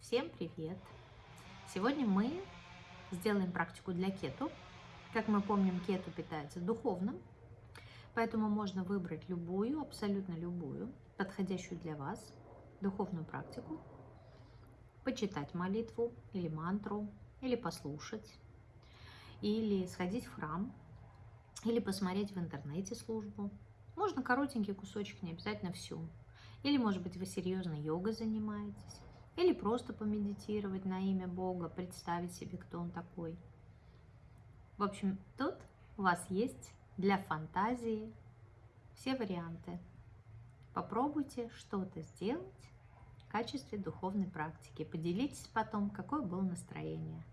Всем привет! Сегодня мы сделаем практику для кету. Как мы помним, кету питается духовным, поэтому можно выбрать любую, абсолютно любую, подходящую для вас духовную практику, почитать молитву или мантру, или послушать, или сходить в храм, или посмотреть в интернете службу. Можно коротенький кусочек, не обязательно всю. Или, может быть, вы серьезно йогой занимаетесь. Или просто помедитировать на имя Бога, представить себе, кто Он такой. В общем, тут у вас есть для фантазии все варианты. Попробуйте что-то сделать в качестве духовной практики. Поделитесь потом, какое было настроение.